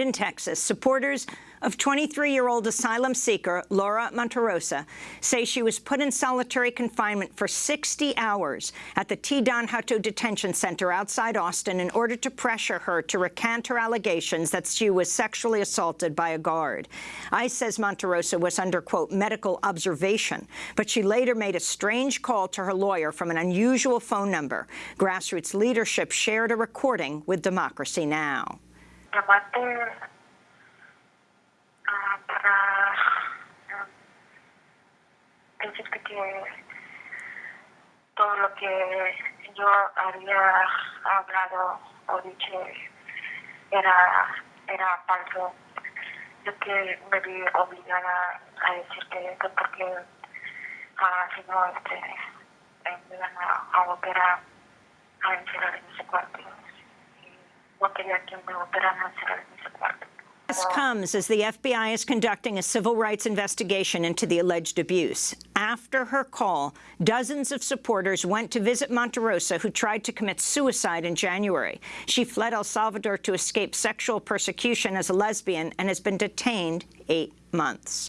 In Texas, supporters of 23-year-old asylum seeker Laura Monterrosa say she was put in solitary confinement for 60 hours at the T. Don Hutto Detention Center outside Austin in order to pressure her to recant her allegations that she was sexually assaulted by a guard. ICE says Monterrosa was under, quote, medical observation, but she later made a strange call to her lawyer from an unusual phone number. Grassroots leadership shared a recording with Democracy Now! Llamarte ah, para ah, decirte que todo lo que yo había hablado o dicho era, era falso. Yo que me vi obligada a decirte que porque ah, si no este, me iban a, a operar a encerrar en ese cuarto. This comes as the FBI is conducting a civil rights investigation into the alleged abuse. After her call, dozens of supporters went to visit Monterrosa, who tried to commit suicide in January. She fled El Salvador to escape sexual persecution as a lesbian and has been detained eight months.